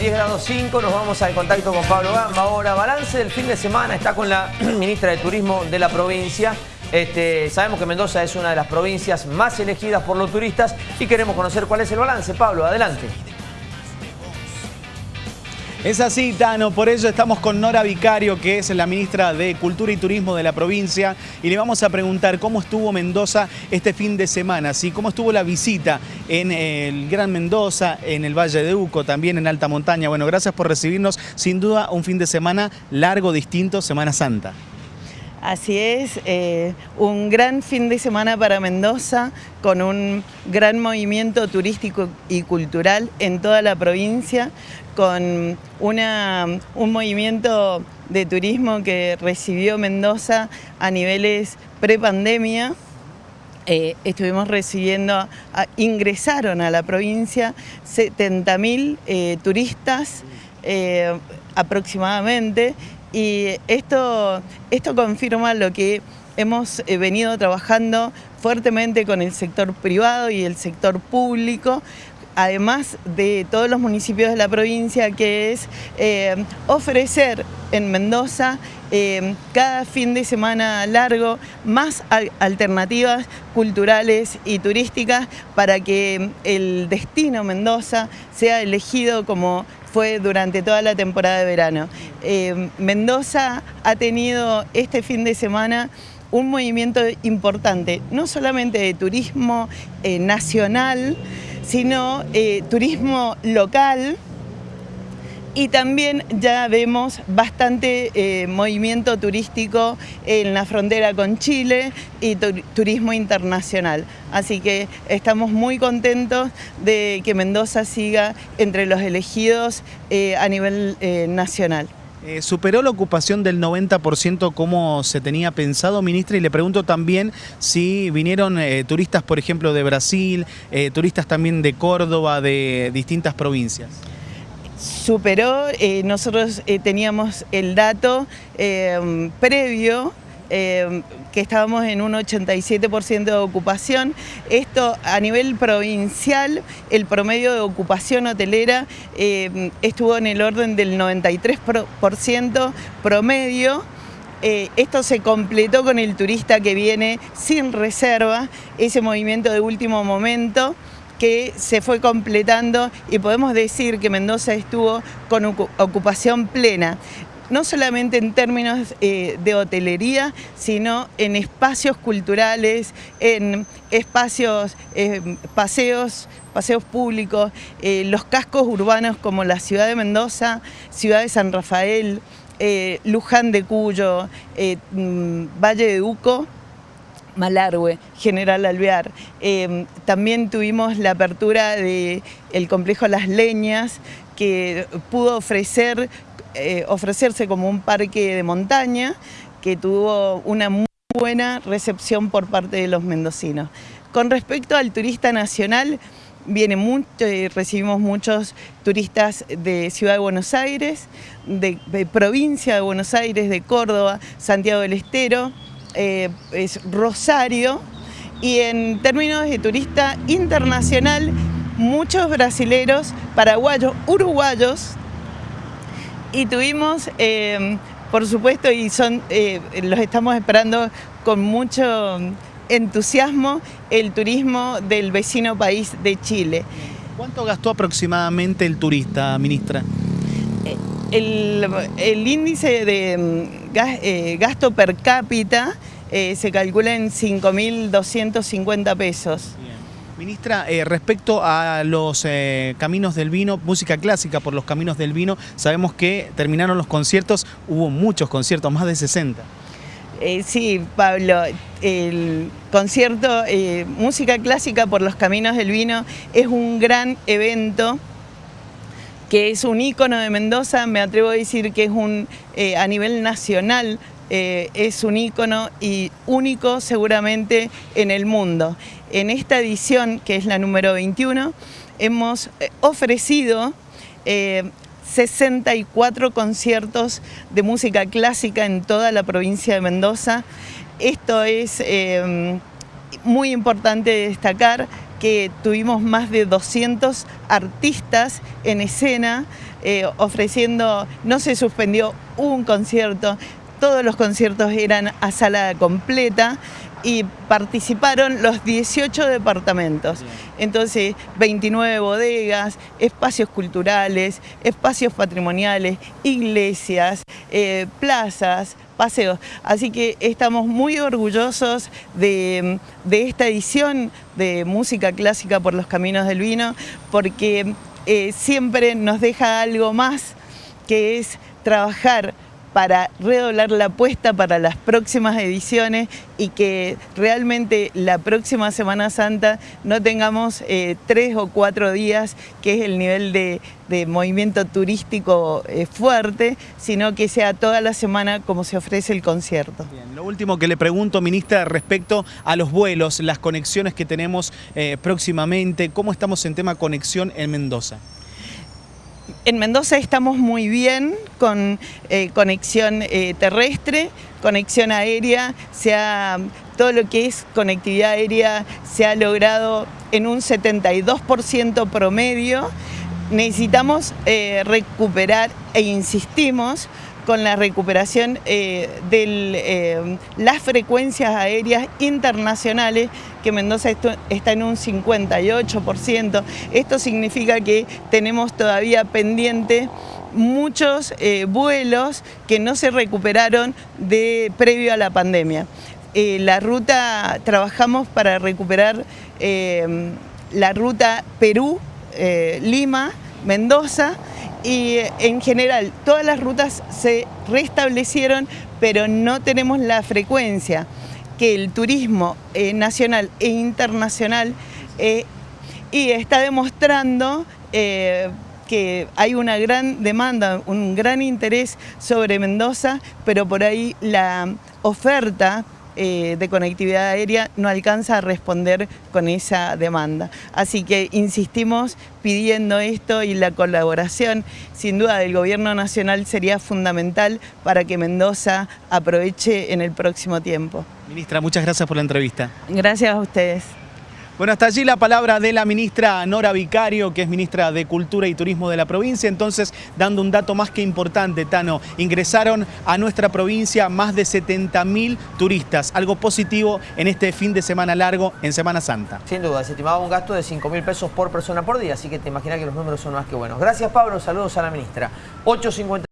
10 grados 5, nos vamos al contacto con Pablo Gamba. Ahora, balance del fin de semana, está con la ministra de Turismo de la provincia. Este, sabemos que Mendoza es una de las provincias más elegidas por los turistas y queremos conocer cuál es el balance. Pablo, adelante. Es así, Tano, por ello estamos con Nora Vicario, que es la ministra de Cultura y Turismo de la provincia, y le vamos a preguntar cómo estuvo Mendoza este fin de semana, ¿sí? cómo estuvo la visita en el Gran Mendoza, en el Valle de Uco, también en Alta Montaña. Bueno, gracias por recibirnos, sin duda un fin de semana largo, distinto, Semana Santa. Así es, eh, un gran fin de semana para Mendoza, con un gran movimiento turístico y cultural en toda la provincia, con una, un movimiento de turismo que recibió Mendoza a niveles prepandemia. Eh, estuvimos recibiendo, ingresaron a la provincia 70.000 eh, turistas aproximadamente y esto, esto confirma lo que hemos eh, venido trabajando fuertemente con el sector privado y el sector público, además de todos los municipios de la provincia, que es eh, ofrecer en Mendoza eh, cada fin de semana largo más alternativas culturales y turísticas para que el destino Mendoza sea elegido como fue durante toda la temporada de verano. Eh, Mendoza ha tenido este fin de semana un movimiento importante, no solamente de turismo eh, nacional, sino eh, turismo local, y también ya vemos bastante eh, movimiento turístico en la frontera con Chile y turismo internacional. Así que estamos muy contentos de que Mendoza siga entre los elegidos eh, a nivel eh, nacional. ¿Superó la ocupación del 90% como se tenía pensado, ministra? Y le pregunto también si vinieron turistas, por ejemplo, de Brasil, turistas también de Córdoba, de distintas provincias superó, eh, nosotros eh, teníamos el dato eh, previo que estábamos en un 87% de ocupación. Esto a nivel provincial, el promedio de ocupación hotelera estuvo en el orden del 93% promedio. esto se completó con el turista que viene sin reserva, ese movimiento de último momento que se fue completando y podemos decir que Mendoza estuvo con ocupación plena no solamente en términos eh, de hotelería, sino en espacios culturales, en espacios, eh, paseos, paseos públicos, eh, los cascos urbanos como la ciudad de Mendoza, ciudad de San Rafael, Luján de Cuyo, mm, Valle de Uco, Malargüe, General Alvear. Em, también tuvimos la apertura del complejo Las Leñas, que pudo ofrecer, eh, ofrecerse como un parque de montaña, que tuvo una muy buena recepción por parte de los mendocinos. Con respecto al turista nacional, viene mucho, eh, recibimos muchos turistas de Ciudad de Buenos Aires, de provincia de Buenos Aires, de Córdoba, Santiago del Estero, eh, es Rosario y en términos de turista internacional, muchos brasileros, paraguayos, uruguayos y tuvimos, eh, por supuesto, y son, eh, los estamos esperando con mucho entusiasmo, el turismo del vecino país de Chile. ¿Cuánto gastó aproximadamente el turista, ministra? El, índice de eh, gasto per cápita eh, se calcula en 5.250 pesos. Ministra, eh, respecto a los caminos del vino, música clásica por los caminos del vino, sabemos que terminaron los conciertos, hubo muchos conciertos, más de 60. sí, Pablo, el concierto Música Clásica por los Caminos del Vino es un gran evento que es un ícono de Mendoza, me atrevo a decir que es un, eh, a nivel nacional, eh, es un ícono y único seguramente en el mundo. En esta edición, que es la número 21, hemos eh, ofrecido 64 conciertos de música clásica en toda la provincia de Mendoza. Esto es muy importante destacar que tuvimos más de 200 artistas en escena eh, ofreciendo, no se suspendió un concierto, todos los conciertos eran a sala completa y participaron los 18 departamentos. Entonces, 29 bodegas, espacios culturales, espacios patrimoniales, iglesias, eh, plazas, paseos. Así que estamos muy orgullosos de, esta edición de Música Clásica por los Caminos del Vino, porque eh, siempre nos deja algo más, que es trabajar para redoblar la apuesta para las próximas ediciones y que realmente la próxima Semana Santa no tengamos eh, tres o cuatro días, que es el nivel de, movimiento turístico eh, fuerte, sino que sea toda la semana como se ofrece el concierto. lo último que le pregunto, ministra, respecto a los vuelos, las conexiones que tenemos eh, próximamente, ¿cómo estamos en tema conexión en Mendoza? En Mendoza estamos muy bien con eh, conexión eh, terrestre, conexión aérea, todo lo que es conectividad aérea se ha logrado en un 72% promedio. Necesitamos eh, recuperar e insistimos con la recuperación eh, de eh, las frecuencias aéreas internacionales, que Mendoza está en un 58%. Esto significa que tenemos todavía pendiente muchos eh, vuelos que no se recuperaron de previo a la pandemia. la ruta, trabajamos para recuperar la ruta Perú-Lima, Mendoza, y en general todas las rutas se restablecieron, pero no tenemos la frecuencia que el turismo eh, nacional e internacional eh, y está demostrando eh, que hay una gran demanda, un gran interés sobre Mendoza, pero por ahí la oferta eh, de conectividad aérea no alcanza a responder con esa demanda. Así que insistimos pidiendo esto y la colaboración, sin duda, del Gobierno Nacional sería fundamental para que Mendoza aproveche en el próximo tiempo. Ministra, muchas gracias por la entrevista. Gracias a ustedes. Bueno, hasta allí la palabra de la ministra Nora Vicario, que es ministra de Cultura y Turismo de la provincia. Entonces, dando un dato más que importante, Tano, ingresaron a nuestra provincia más de 70.000 turistas, algo positivo en este fin de semana largo en Semana Santa. Sin duda, se estimaba un gasto de 5.000 pesos por persona por día, así que te imaginas que los números son más que buenos. Gracias, Pablo. Saludos a la ministra. 8.50.